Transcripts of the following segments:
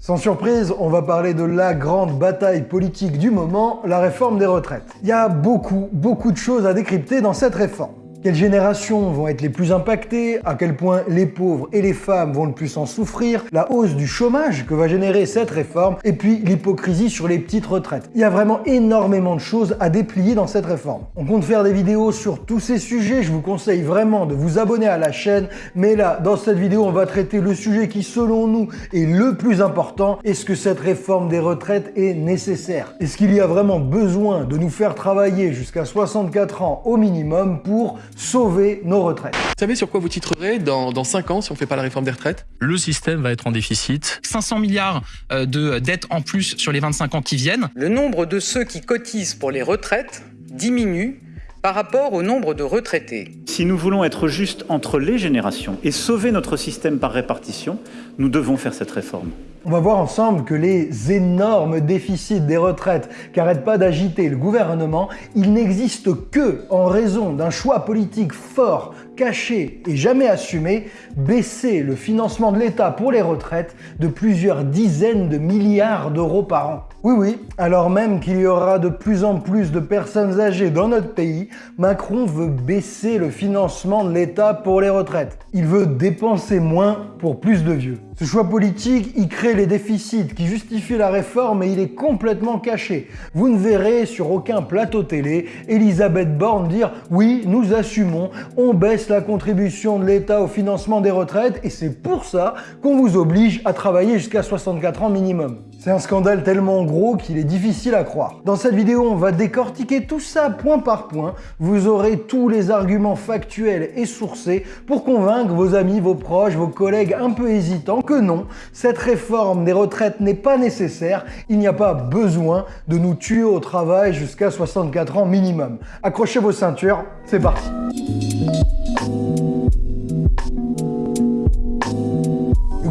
Sans surprise, on va parler de la grande bataille politique du moment, la réforme des retraites. Il y a beaucoup, beaucoup de choses à décrypter dans cette réforme. Quelles générations vont être les plus impactées? À quel point les pauvres et les femmes vont le plus en souffrir? La hausse du chômage que va générer cette réforme Et puis l'hypocrisie sur les petites retraites. Il y a vraiment énormément de choses à déplier dans cette réforme. On compte faire des vidéos sur tous ces sujets. Je vous conseille vraiment de vous abonner à la chaîne. Mais là, dans cette vidéo, on va traiter le sujet qui, selon nous, est le plus important. Est-ce que cette réforme des retraites est nécessaire? Est-ce qu'il y a vraiment besoin de nous faire travailler jusqu'à 64 ans au minimum pour sauver nos retraites. Vous savez sur quoi vous titrerez dans, dans 5 ans si on ne fait pas la réforme des retraites? Le système va être en déficit. 500 milliards euh, de dettes en plus sur les 25 ans qui viennent. Le nombre de ceux qui cotisent pour les retraites diminue par rapport au nombre de retraités. Si nous voulons être justes entre les générations et sauver notre système par répartition, nous devons faire cette réforme. On va voir ensemble que les énormes déficits des retraites qu'arrête pas d'agiter le gouvernement, ils n'existent que en raison d'un choix politique fort, caché et jamais assumé, baisser le financement de l'État pour les retraites de plusieurs dizaines de milliards d'euros par an. Oui, oui, alors même qu'il y aura de plus en plus de personnes âgées dans notre pays, Macron veut baisser le financement de l'État pour les retraites. Il veut dépenser moins pour plus de vieux. Ce choix politique, il crée les déficits qui justifient la réforme et il est complètement caché. Vous ne verrez sur aucun plateau télé Elisabeth Borne dire « Oui, nous assumons, on baisse la contribution de l'État au financement des retraites et c'est pour ça qu'on vous oblige à travailler jusqu'à 64 ans minimum ». C'est un scandale tellement gros qu'il est difficile à croire. Dans cette vidéo, on va décortiquer tout ça point par point. Vous aurez tous les arguments factuels et sourcés pour convaincre vos amis, vos proches, vos collègues un peu hésitants que non, cette réforme des retraites n'est pas nécessaire, il n'y a pas besoin de nous tuer au travail jusqu'à 64 ans minimum. Accrochez vos ceintures, c'est parti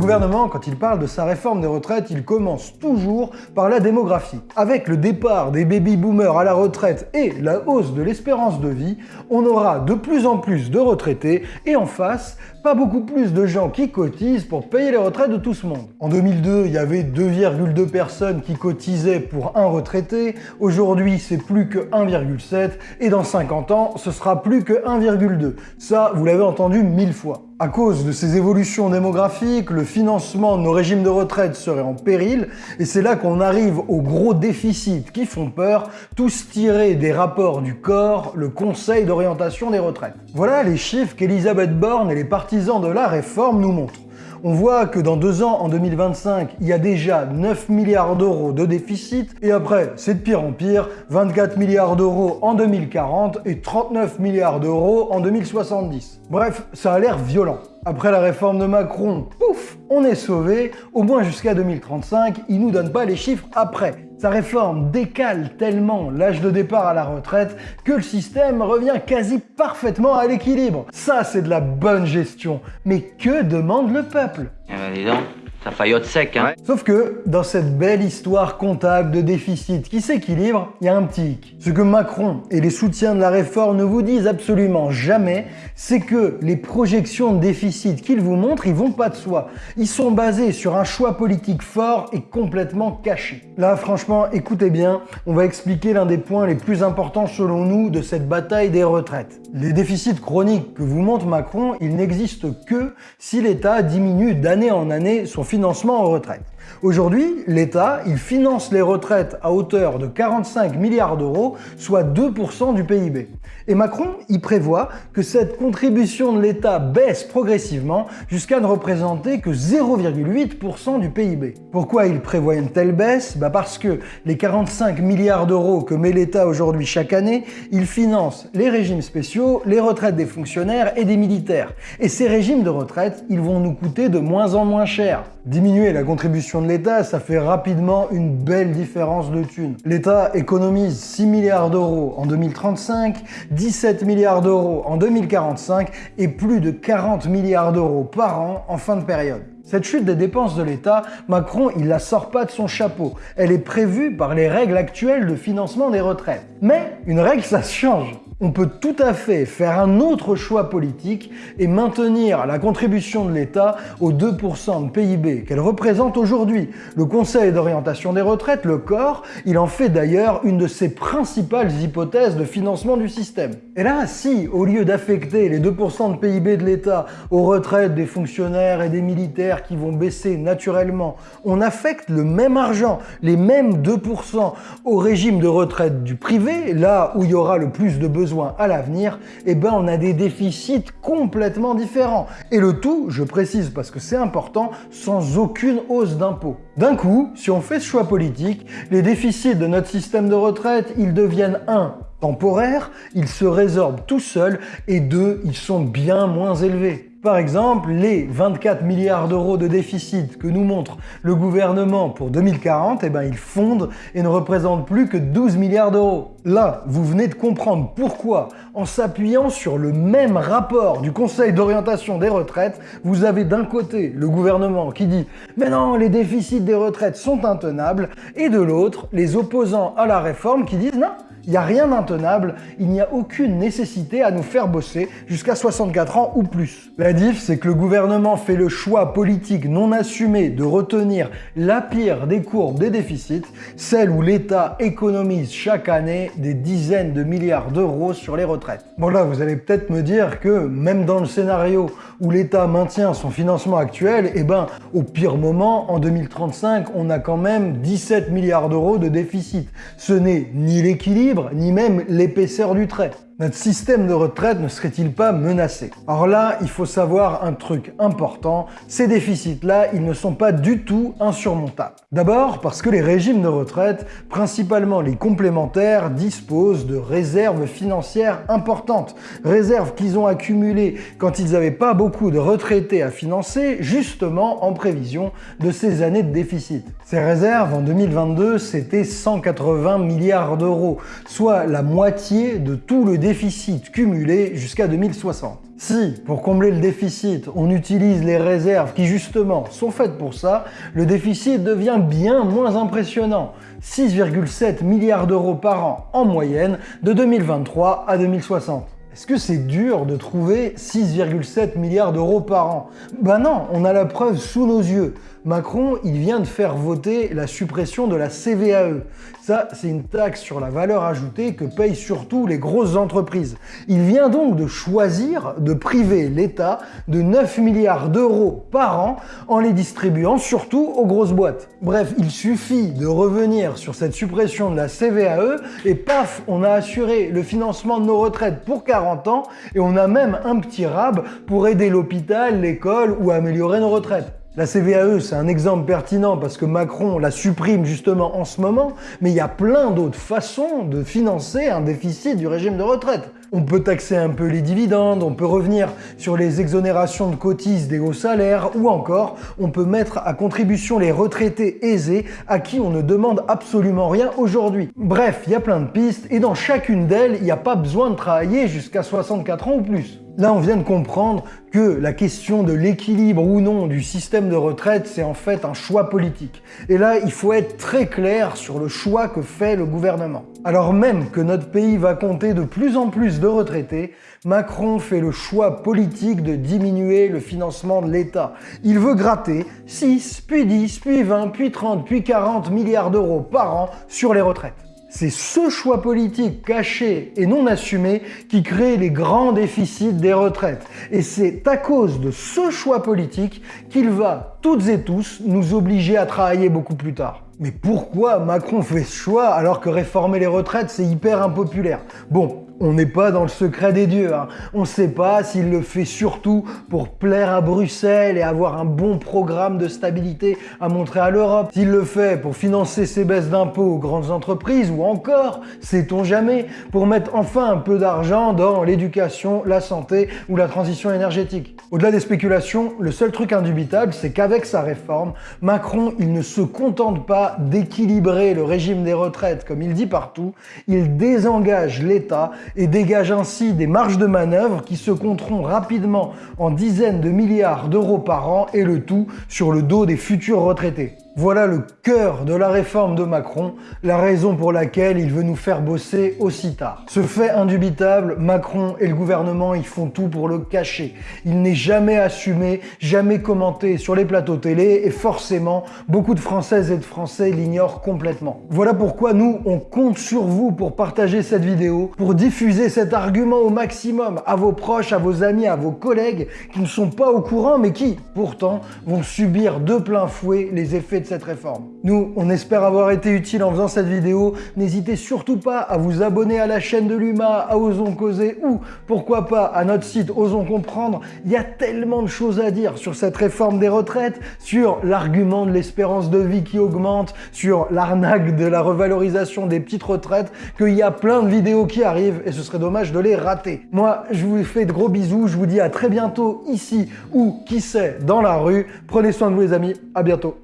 gouvernement, quand il parle de sa réforme des retraites, il commence toujours par la démographie. Avec le départ des baby-boomers à la retraite et la hausse de l'espérance de vie, on aura de plus en plus de retraités et en face, pas beaucoup plus de gens qui cotisent pour payer les retraites de tout ce monde. En 2002, il y avait 2,2 personnes qui cotisaient pour un retraité. Aujourd'hui, c'est plus que 1,7 et dans 50 ans, ce sera plus que 1,2. Ça, vous l'avez entendu mille fois. À cause de ces évolutions démographiques, le financement de nos régimes de retraite serait en péril, et c'est là qu'on arrive aux gros déficits qui font peur, tous tirés des rapports du corps, le Conseil d'orientation des retraites. Voilà les chiffres qu'Elisabeth Borne et les partisans de la réforme nous montrent on voit que dans deux ans, en 2025, il y a déjà 9 milliards d'euros de déficit, et après, c'est de pire en pire, 24 milliards d'euros en 2040 et 39 milliards d'euros en 2070. Bref, ça a l'air violent. Après la réforme de Macron, pouf, on est sauvé, au moins jusqu'à 2035, il nous donne pas les chiffres après. Sa réforme décale tellement l'âge de départ à la retraite que le système revient quasi parfaitement à l'équilibre. Ça, c'est de la bonne gestion. Mais que demande le peuple? Eh ben, ça faillote sec, hein Sauf que, dans cette belle histoire comptable de déficit qui s'équilibre, il y a un petit hic. Ce que Macron et les soutiens de la réforme ne vous disent absolument jamais, c'est que les projections de déficit qu'ils vous montrent, ils vont pas de soi. Ils sont basés sur un choix politique fort et complètement caché. Là, franchement, écoutez bien, on va expliquer l'un des points les plus importants selon nous de cette bataille des retraites. Les déficits chroniques que vous montre Macron, ils n'existent que si l'État diminue d'année en année son financement aux retraites. Aujourd'hui, l'État, il finance les retraites à hauteur de 45 milliards d'euros, soit 2% du PIB. Et Macron, il prévoit que cette contribution de l'État baisse progressivement jusqu'à ne représenter que 0,8% du PIB. Pourquoi il prévoit une telle baisse? Bah Parce que les 45 milliards d'euros que met l'État aujourd'hui chaque année, il finance les régimes spéciaux, les retraites des fonctionnaires et des militaires. Et ces régimes de retraite, ils vont nous coûter de moins en moins cher. Diminuer la contribution de l'État, ça fait rapidement une belle différence de thunes. L'État économise 6 milliards d'euros en 2035, 17 milliards d'euros en 2045 et plus de 40 milliards d'euros par an en fin de période. Cette chute des dépenses de l'État, Macron, il la sort pas de son chapeau. Elle est prévue par les règles actuelles de financement des retraites. Mais une règle, ça se change. On peut tout à fait faire un autre choix politique et maintenir la contribution de l'État aux 2% de PIB qu'elle représente aujourd'hui. Le Conseil d'orientation des retraites, le COR, il en fait d'ailleurs une de ses principales hypothèses de financement du système. Et là, si, au lieu d'affecter les 2% de PIB de l'État aux retraites des fonctionnaires et des militaires qui vont baisser naturellement, on affecte le même argent, les mêmes 2% au régime de retraite du privé, là où il y aura le plus de besoins à l'avenir, eh ben on a des déficits complètement différents. Et le tout, je précise parce que c'est important, sans aucune hausse d'impôts. D'un coup, si on fait ce choix politique, les déficits de notre système de retraite, ils deviennent 1 temporaires, ils se résorbent tout seuls, et 2 ils sont bien moins élevés. Par exemple, les 24 milliards d'euros de déficit que nous montre le gouvernement pour 2040, eh ben, ils fondent et ne représentent plus que 12 milliards d'euros. Là, vous venez de comprendre pourquoi, en s'appuyant sur le même rapport du Conseil d'orientation des retraites, vous avez d'un côté le gouvernement qui dit « Mais non, les déficits des retraites sont intenables » et de l'autre, les opposants à la réforme qui disent « Non, il n'y a rien d'intenable, il n'y a aucune nécessité à nous faire bosser jusqu'à 64 ans ou plus. La diff, c'est que le gouvernement fait le choix politique non assumé de retenir la pire des courbes des déficits, celle où l'État économise chaque année des dizaines de milliards d'euros sur les retraites. Bon là, vous allez peut-être me dire que même dans le scénario où l'État maintient son financement actuel, eh ben, au pire moment, en 2035, on a quand même 17 milliards d'euros de déficit. Ce n'est ni l'équilibre, ni même l'épaisseur du trait notre système de retraite ne serait-il pas menacé? Alors là, il faut savoir un truc important, ces déficits-là, ils ne sont pas du tout insurmontables. D'abord parce que les régimes de retraite, principalement les complémentaires, disposent de réserves financières importantes, réserves qu'ils ont accumulées quand ils n'avaient pas beaucoup de retraités à financer, justement en prévision de ces années de déficit. Ces réserves, en 2022, c'était 180 milliards d'euros, soit la moitié de tout le déficit déficit cumulé jusqu'à 2060. Si, pour combler le déficit, on utilise les réserves qui justement sont faites pour ça, le déficit devient bien moins impressionnant. 6,7 milliards d'euros par an en moyenne de 2023 à 2060. Est-ce que c'est dur de trouver 6,7 milliards d'euros par an? Ben non, on a la preuve sous nos yeux. Macron, il vient de faire voter la suppression de la CVAE. Ça, c'est une taxe sur la valeur ajoutée que payent surtout les grosses entreprises. Il vient donc de choisir de priver l'État de 9 milliards d'euros par an en les distribuant surtout aux grosses boîtes. Bref, il suffit de revenir sur cette suppression de la CVAE et paf, on a assuré le financement de nos retraites pour 40 ans et on a même un petit rab pour aider l'hôpital, l'école ou améliorer nos retraites. La CVAE, c'est un exemple pertinent parce que Macron la supprime justement en ce moment, mais il y a plein d'autres façons de financer un déficit du régime de retraite. On peut taxer un peu les dividendes, on peut revenir sur les exonérations de cotises des hauts salaires, ou encore on peut mettre à contribution les retraités aisés à qui on ne demande absolument rien aujourd'hui. Bref, il y a plein de pistes, et dans chacune d'elles, il n'y a pas besoin de travailler jusqu'à 64 ans ou plus. Là, on vient de comprendre que la question de l'équilibre ou non du système de retraite, c'est en fait un choix politique. Et là, il faut être très clair sur le choix que fait le gouvernement. Alors même que notre pays va compter de plus en plus de retraités, Macron fait le choix politique de diminuer le financement de l'État. Il veut gratter 6, puis 10, puis 20, puis 30, puis 40 milliards d'euros par an sur les retraites. C'est ce choix politique caché et non assumé qui crée les grands déficits des retraites. Et c'est à cause de ce choix politique qu'il va, toutes et tous, nous obliger à travailler beaucoup plus tard. Mais pourquoi Macron fait ce choix alors que réformer les retraites c'est hyper impopulaire? Bon, on n'est pas dans le secret des dieux. Hein. On ne sait pas s'il le fait surtout pour plaire à Bruxelles et avoir un bon programme de stabilité à montrer à l'Europe. S'il le fait pour financer ses baisses d'impôts aux grandes entreprises ou encore, sait-on jamais, pour mettre enfin un peu d'argent dans l'éducation, la santé ou la transition énergétique. Au-delà des spéculations, le seul truc indubitable, c'est qu'avec sa réforme, Macron, il ne se contente pas d'équilibrer le régime des retraites comme il dit partout, il désengage l'État et dégage ainsi des marges de manœuvre qui se compteront rapidement en dizaines de milliards d'euros par an et le tout sur le dos des futurs retraités. Voilà le cœur de la réforme de Macron, la raison pour laquelle il veut nous faire bosser aussi tard. Ce fait indubitable, Macron et le gouvernement ils font tout pour le cacher. Il n'est jamais assumé, jamais commenté sur les plateaux télé et forcément, beaucoup de Françaises et de Français l'ignorent complètement. Voilà pourquoi nous, on compte sur vous pour partager cette vidéo, pour diffuser cet argument au maximum à vos proches, à vos amis, à vos collègues qui ne sont pas au courant mais qui, pourtant, vont subir de plein fouet les effets cette réforme. Nous, on espère avoir été utile en faisant cette vidéo. N'hésitez surtout pas à vous abonner à la chaîne de l'UMA, à Osons Causer ou, pourquoi pas, à notre site Osons Comprendre. Il y a tellement de choses à dire sur cette réforme des retraites, sur l'argument de l'espérance de vie qui augmente, sur l'arnaque de la revalorisation des petites retraites, qu'il y a plein de vidéos qui arrivent et ce serait dommage de les rater. Moi, je vous fais de gros bisous, je vous dis à très bientôt ici ou qui sait dans la rue. Prenez soin de vous les amis, à bientôt.